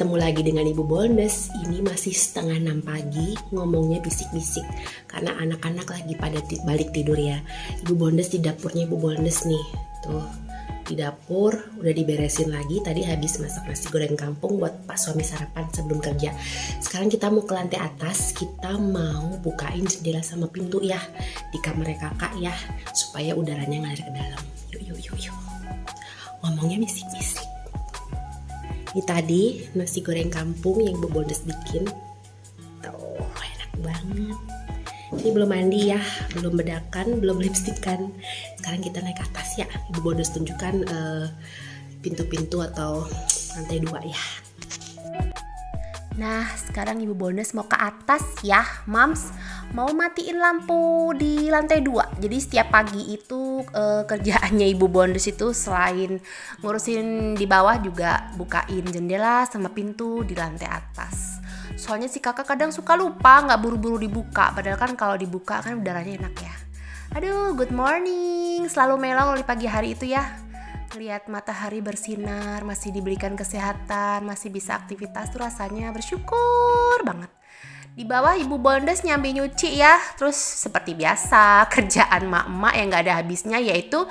Ketemu lagi dengan Ibu Bondes. Ini masih setengah enam pagi, ngomongnya bisik-bisik karena anak-anak lagi pada balik tidur ya. Ibu Bondes di dapurnya Ibu Bondes nih. Tuh, di dapur udah diberesin lagi. Tadi habis masak nasi goreng kampung buat Pak suami sarapan sebelum kerja. Sekarang kita mau ke lantai atas. Kita mau bukain jendela sama pintu ya di kamar kakak ya supaya udaranya ngalir ke dalam. Yuk yuk yuk yuk. Ngomongnya bisik-bisik. Ini tadi nasi goreng kampung yang Ibu Bondes bikin. Tuh, enak banget. Ini belum mandi ya, belum bedakan, belum lipstikan. Sekarang kita naik ke atas ya. Ibu Bondes tunjukkan uh, pintu-pintu atau lantai dua ya. Nah, sekarang Ibu Bondes mau ke atas ya, Mams. Mau matiin lampu di lantai dua. Jadi setiap pagi itu e, kerjaannya Ibu Bondes itu selain ngurusin di bawah juga bukain jendela sama pintu di lantai atas. Soalnya si kakak kadang suka lupa nggak buru-buru dibuka. Padahal kan kalau dibuka kan udaranya enak ya. Aduh, good morning. Selalu melong di pagi hari itu ya lihat matahari bersinar, masih diberikan kesehatan, masih bisa aktivitas tuh rasanya bersyukur banget. Di bawah ibu bondes nyambi nyuci ya, terus seperti biasa kerjaan mak-mak yang gak ada habisnya yaitu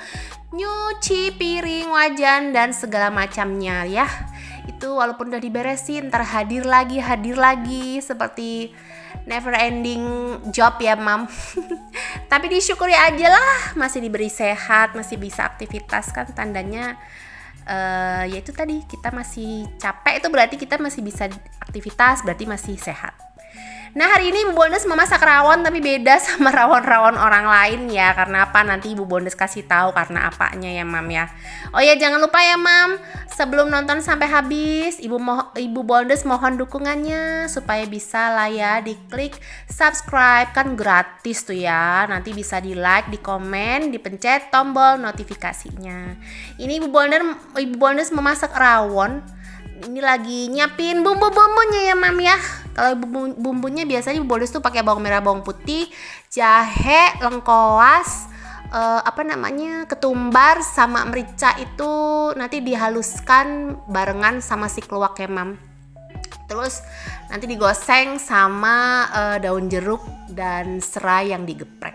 nyuci piring, wajan dan segala macamnya ya. Itu walaupun udah diberesin, ntar hadir lagi, hadir lagi. Seperti never ending job ya mam. Tapi disyukuri aja lah masih diberi sehat masih bisa aktivitas kan tandanya. Uh, ya itu tadi kita masih capek. Itu berarti kita masih bisa aktivitas berarti masih sehat Nah hari ini Ibu Bondes memasak rawon tapi beda sama rawon-rawon orang lain ya. Karena apa? Nanti Ibu Bondes kasih tahu karena apanya ya Mam ya. Oh ya jangan lupa ya Mam. Sebelum nonton sampai habis Ibu mo Ibu Bondes mohon dukungannya Supaya bisa lah ya diklik subscribe. Kan gratis tuh ya. Nanti bisa di like, di komen, dipencet tombol notifikasinya. Ini Ibu Bondes, Ibu Bondes memasak rawon. Ini lagi nyiapin bumbu-bumbunya ya mam ya kalau bumbu bumbunya biasanya bonus tuh pakai bawang merah bawang putih jahe lengkoas uh, apa namanya ketumbar sama merica itu nanti dihaluskan barengan sama si keluak ya mam terus nanti digoseng sama uh, daun jeruk dan serai yang digeprek.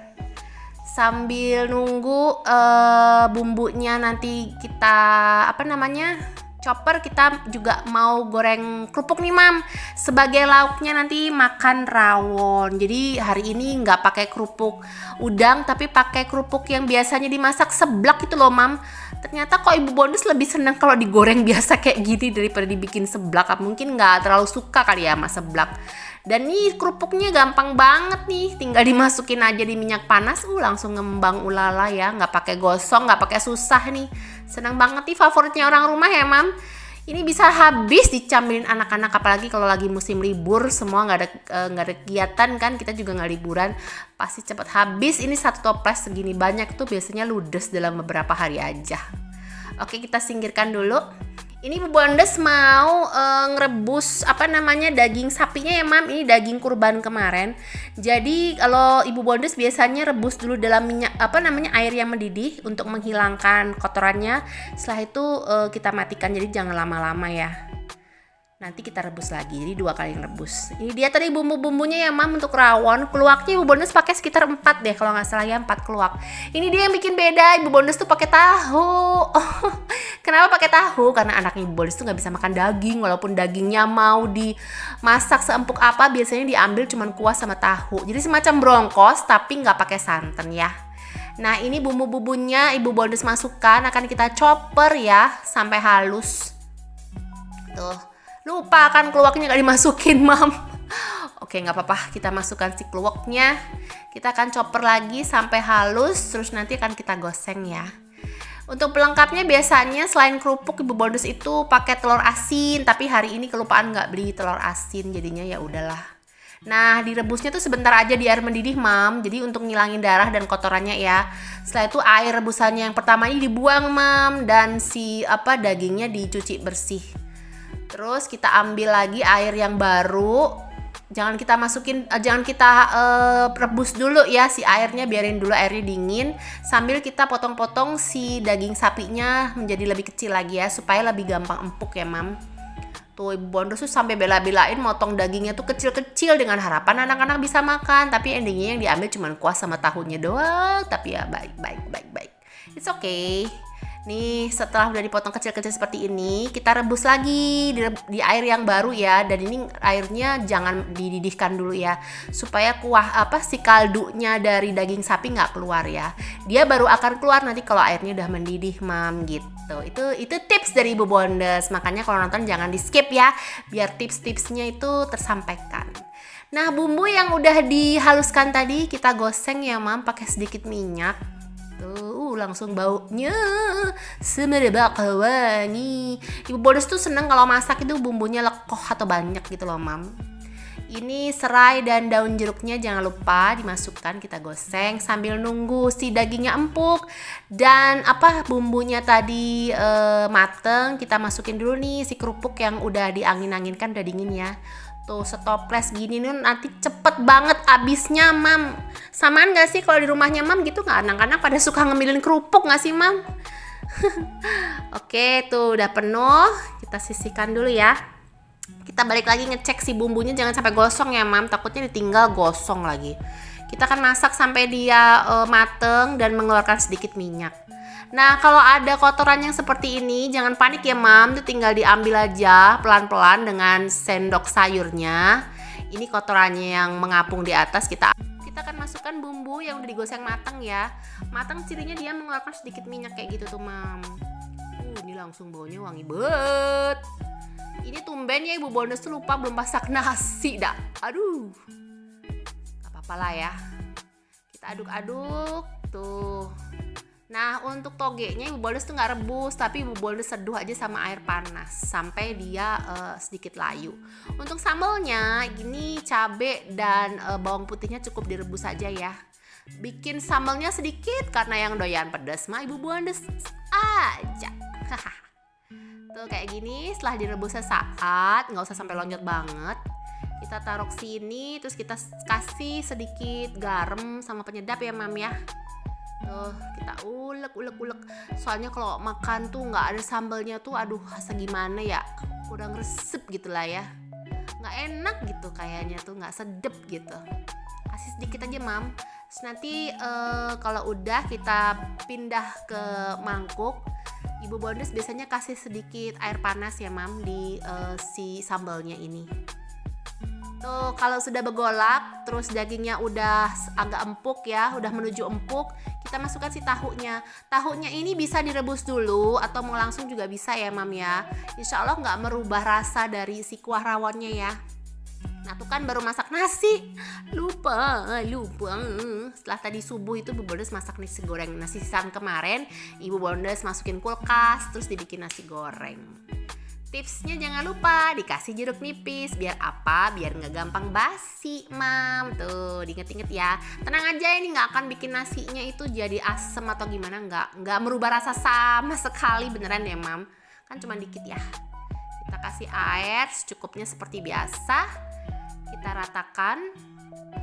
Sambil nunggu uh, bumbunya nanti kita apa namanya chopper kita juga mau goreng kerupuk nih mam. Sebagai lauknya nanti makan rawon. Jadi hari ini nggak pakai kerupuk udang tapi pakai kerupuk yang biasanya dimasak seblak itu loh mam. Ternyata kok ibu bonus lebih seneng kalau digoreng biasa kayak gini daripada dibikin seblak. Mungkin nggak terlalu suka kali ya sama seblak. Dan nih kerupuknya gampang banget nih. Tinggal dimasukin aja di minyak panas. Uh langsung ngembang ulala ya. Nggak pakai gosong nggak pakai susah nih senang banget nih favoritnya orang rumah ya mam. Ini bisa habis dicambilin anak-anak apalagi kalau lagi musim libur. Semua nggak ada eh, nggak ada kegiatan kan kita juga nggak liburan. Pasti cepat habis. Ini satu toples segini banyak tuh biasanya ludes dalam beberapa hari aja. Oke kita singkirkan dulu ini Bu Bondes mau uh, ngerebus apa namanya daging sapinya ya Mam. Ini daging kurban kemarin. Jadi kalau Ibu Bondes biasanya rebus dulu dalam minyak apa namanya air yang mendidih untuk menghilangkan kotorannya. Setelah itu uh, kita matikan jadi jangan lama-lama ya nanti kita rebus lagi jadi dua kali rebus. Ini dia tadi bumbu-bumbunya ya mam untuk rawon. Keluaknya ibu bonus pakai sekitar empat deh kalau nggak salah ya empat keluak ini dia yang bikin beda ibu bonus tuh pakai tahu. Kenapa pakai tahu? Karena anaknya ibu bonus tuh nggak bisa makan daging walaupun dagingnya mau dimasak seempuk apa biasanya diambil cuman kuah sama tahu. Jadi semacam bronkos tapi nggak pakai santan ya. Nah ini bumbu-bumbunya ibu bonus masukkan akan kita chopper ya sampai halus. Tuh lupa kan keluaknya gak dimasukin mam oke nggak apa-apa kita masukkan si keluaknya kita akan chopper lagi sampai halus terus nanti akan kita goseng ya untuk pelengkapnya biasanya selain kerupuk ibu bonus itu pakai telur asin tapi hari ini kelupaan nggak beli telur asin jadinya ya udahlah Nah, direbusnya tuh sebentar aja di air mendidih, Mam. Jadi untuk ngilangin darah dan kotorannya ya. Setelah itu air rebusannya yang pertama ini dibuang, Mam, dan si apa dagingnya dicuci bersih. Terus kita ambil lagi air yang baru. Jangan kita masukin uh, jangan kita uh, rebus dulu ya si airnya, biarin dulu airnya dingin sambil kita potong-potong si daging sapinya menjadi lebih kecil lagi ya supaya lebih gampang empuk ya, Mam. Tuh ibu bondos tuh sampai bela-belain motong dagingnya tuh kecil-kecil dengan harapan anak-anak bisa makan. Tapi endingnya yang diambil cuma kuah sama tahunya doang. Tapi ya baik, baik, baik, baik. It's okay. Nih setelah udah dipotong kecil-kecil seperti ini kita rebus lagi di, di air yang baru ya. Dan ini airnya jangan dididihkan dulu ya supaya kuah apa si kaldunya dari daging sapi nggak keluar ya. Dia baru akan keluar nanti kalau airnya udah mendidih mam gitu. Itu itu tips dari ibu bondes. Makanya kalau nonton jangan di skip ya biar tips-tipsnya itu tersampaikan. Nah bumbu yang udah dihaluskan tadi kita goseng ya mam pakai sedikit minyak langsung baunya semerbak wangi. Ibu Bodes tuh seneng kalau masak itu bumbunya lekoh atau banyak gitu loh, Mam. Ini serai dan daun jeruknya jangan lupa dimasukkan kita goseng sambil nunggu si dagingnya empuk dan apa bumbunya tadi e, mateng kita masukin dulu nih si kerupuk yang udah diangin-anginkan udah dingin ya Tuh setoples gini nih nanti cepet banget abisnya mam. Samaan gak sih kalau di rumahnya mam gitu? Nggak anak-anak pada suka ngemilin kerupuk gak sih mam? Oke tuh udah penuh. Kita sisihkan dulu ya. Kita balik lagi ngecek si bumbunya jangan sampai gosong ya mam. Takutnya ditinggal gosong lagi. Kita akan masak sampai dia uh, mateng dan mengeluarkan sedikit minyak Nah, kalau ada kotoran yang seperti ini, jangan panik ya, Mam. Itu tinggal diambil aja pelan-pelan dengan sendok sayurnya. Ini kotorannya yang mengapung di atas kita kita akan masukkan bumbu yang udah digoseng matang ya. Matang cirinya dia mengeluarkan sedikit minyak kayak gitu tuh, Mam. Uh, ini langsung baunya wangi banget. Ini tumben ya Ibu Bonus tuh lupa belum masak nasi dah. Aduh. Gak apa-apa lah ya. Kita aduk-aduk tuh Nah untuk togenya ibu boldes tuh nggak rebus tapi ibu boldes seduh aja sama air panas sampai dia uh, sedikit layu. Untuk sambelnya gini cabe dan uh, bawang putihnya cukup direbus aja ya. Bikin sambelnya sedikit karena yang doyan pedas mah ibu boldes aja. tuh kayak gini setelah direbus sesaat nggak usah sampai lonjot banget kita taruh sini terus kita kasih sedikit garam sama penyedap ya mam ya tuh kita ulek ulek ulek. Soalnya kalau makan tuh nggak ada sambalnya tuh aduh rasa gimana ya? Kurang resep gitu lah ya. Nggak enak gitu kayaknya tuh nggak sedep gitu. Kasih sedikit aja mam. Terus nanti uh, kalau udah kita pindah ke mangkuk ibu bondes biasanya kasih sedikit air panas ya mam di uh, si sambalnya ini Tuh kalau sudah bergolak, terus dagingnya udah agak empuk ya, udah menuju empuk, kita masukkan si tahunya. Tahunya ini bisa direbus dulu atau mau langsung juga bisa ya mam ya. Insya Allah nggak merubah rasa dari si kuah rawonnya ya. Nah tuh kan baru masak nasi Lupa, lupa Setelah tadi subuh itu Ibu Bondes masak nasi goreng Nasi sisaan kemarin Ibu Bondes masukin kulkas Terus dibikin nasi goreng Tipsnya jangan lupa dikasih jeruk nipis biar apa? Biar nggak gampang basi, mam. Tuh, diinget-inget ya. Tenang aja ini nggak akan bikin nasinya itu jadi asem atau gimana nggak nggak merubah rasa sama sekali beneran ya, mam. Kan cuma dikit ya. Kita kasih air secukupnya seperti biasa. Kita ratakan.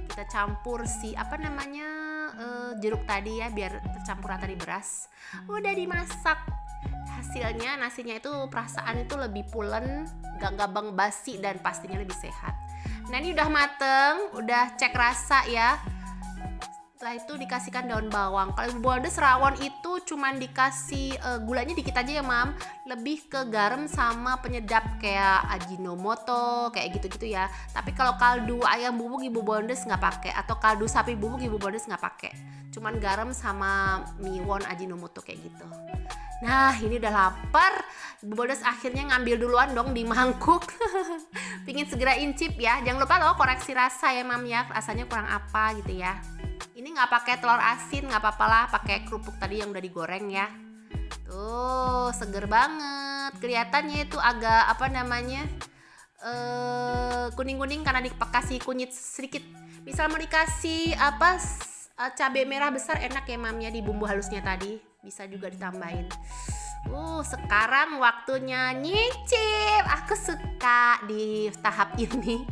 Kita campur si apa namanya uh, jeruk tadi ya biar tercampur rata di beras. Udah dimasak hasilnya nasinya itu perasaan itu lebih pulen gak gampang basi dan pastinya lebih sehat. Nah ini udah mateng udah cek rasa ya setelah itu dikasihkan daun bawang. Kalau ibu bondes rawon itu cuman dikasih uh, gulanya dikit aja ya mam. Lebih ke garam sama penyedap kayak ajinomoto kayak gitu-gitu ya. Tapi kalau kaldu ayam bubuk ibu bondes nggak pakai. Atau kaldu sapi bubuk ibu bondes nggak pakai. Cuman garam sama miwon ajinomoto kayak gitu. Nah ini udah lapar. Ibu Bodes akhirnya ngambil duluan dong di mangkuk. Pingin segera incip ya. Jangan lupa loh koreksi rasa ya mam ya. Rasanya kurang apa gitu ya Ini nggak pakai telur asin nggak apa-apa lah Pakai kerupuk tadi yang udah digoreng ya. Tuh seger banget. Kelihatannya itu agak apa namanya eh, kuning-kuning karena dikasih kunyit sedikit. Misal mau dikasih apa uh, cabai merah besar enak ya mamnya di bumbu halusnya tadi. Bisa juga ditambahin Uh, sekarang waktunya nyicip. Aku suka di tahap ini.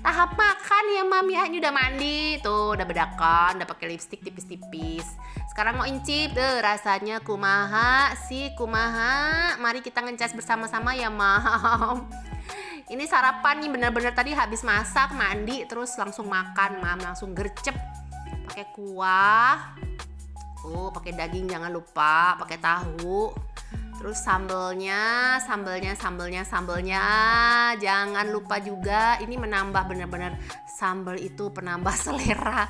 Tahap makan ya, Mam ya. Ini udah mandi, tuh udah bedakan, udah pakai lipstick tipis-tipis. Sekarang mau incip, tuh rasanya kumaha sih kumaha. Mari kita ngecas bersama-sama ya, Mam. ini sarapan nih bener-bener tadi habis masak mandi terus langsung makan mam langsung gercep pakai kuah oh pakai daging jangan lupa pakai tahu terus sambelnya sambelnya sambelnya sambelnya. Jangan lupa juga ini menambah bener-bener sambel itu penambah selera.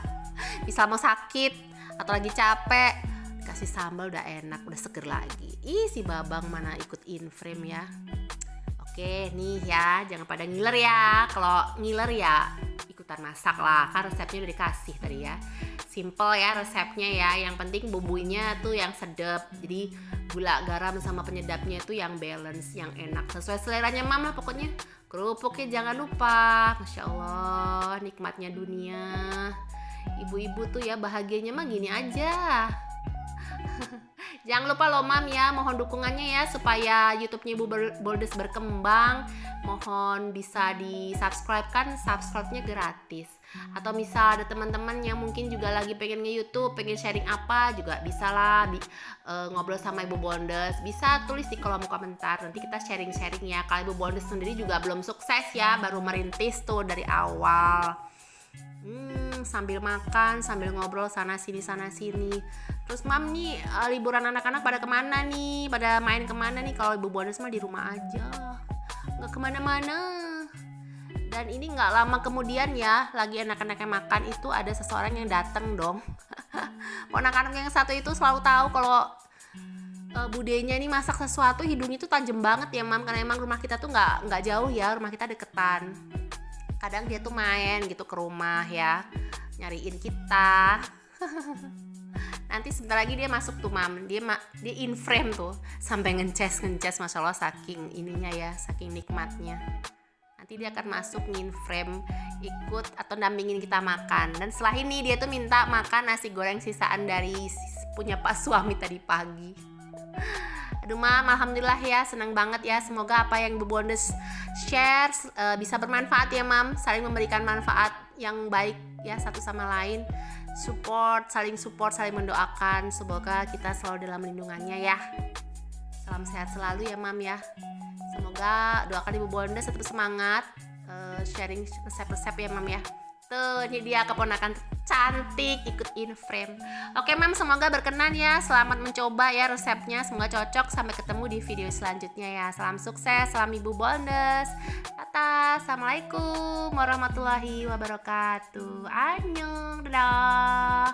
Bisa mau sakit atau lagi capek kasih sambal udah enak udah seger lagi. Ih si babang mana ikut in frame ya? Oke nih ya jangan pada ngiler ya. Kalau ngiler ya ikutan masak lah. Kan resepnya udah dikasih tadi ya. Simple ya resepnya ya. Yang penting bumbunya tuh yang sedap. Jadi gula garam sama penyedapnya itu yang balance yang enak. Sesuai seleranya mama pokoknya. Kerupuknya jangan lupa. Masya allah nikmatnya dunia. Ibu-ibu tuh ya bahagianya mah gini aja Jangan lupa loh mam ya, mohon dukungannya ya supaya YouTube-nya Ibu Boldes berkembang. Mohon bisa di subscribe kan, subscribe-nya gratis. Atau misal ada teman-teman yang mungkin juga lagi pengen nge-YouTube, pengen sharing apa juga bisa lah di, uh, ngobrol sama Ibu Bondes. Bisa tulis di kolom komentar. Nanti kita sharing-sharing ya. Kalau Ibu Bondes sendiri juga belum sukses ya, baru merintis tuh dari awal. Hmm sambil makan sambil ngobrol sana sini sana sini. Terus mam nih uh, liburan anak-anak pada ke mana nih? Pada main ke mana nih? Kalau ibu bonus mah di rumah aja nggak ke mana-mana. Dan ini nggak lama kemudian ya lagi anak-anaknya makan itu ada seseorang yang datang dong. Anak-anak yang satu itu selalu tahu kalau uh, budenya ini masak sesuatu hidungnya itu tajam banget ya mam. Karena emang rumah kita tuh nggak nggak jauh ya rumah kita deketan kadang dia tuh main gitu ke rumah ya nyariin kita. Nanti sebentar lagi dia masuk tuh mam. Dia ma dia in frame tuh sampai ngeces ngeces masya allah saking ininya ya saking nikmatnya. Nanti dia akan masuk in frame ikut atau dampingin kita makan. Dan setelah ini dia tuh minta makan nasi goreng sisaan dari punya pak suami tadi pagi Aduh mam, alhamdulillah ya, senang banget ya. Semoga apa yang Ibu Bondes share uh, bisa bermanfaat ya mam, saling memberikan manfaat yang baik ya satu sama lain. Support, saling support, saling mendoakan. Semoga kita selalu dalam lindungannya ya. Salam sehat selalu ya mam ya. Semoga doakan Ibu Bondes tetap semangat uh, sharing resep-resep ya mam ya. Tuh, ini dia keponakan cantik ikut in frame. Oke, Mam, semoga berkenan ya. Selamat mencoba ya resepnya. Semoga cocok. Sampai ketemu di video selanjutnya ya. Salam sukses, salam Ibu Bondes. Tata, Assalamualaikum warahmatullahi wabarakatuh. Annyeong, dadah.